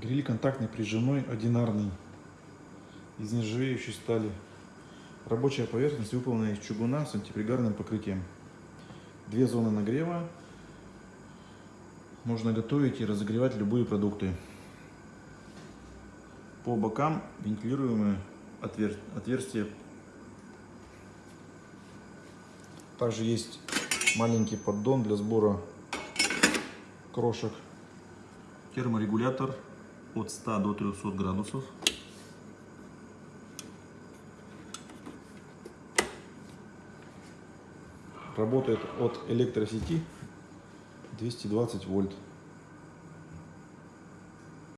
Гриль контактный прижимной, одинарный, из нержавеющей стали. Рабочая поверхность выполнена из чугуна с антипригарным покрытием. Две зоны нагрева. Можно готовить и разогревать любые продукты. По бокам вентилируемые отвер- отверстия. Также есть маленький поддон для сбора крошек. Терморегулятор от 100 до 300 градусов. Работает от электросети 220 вольт.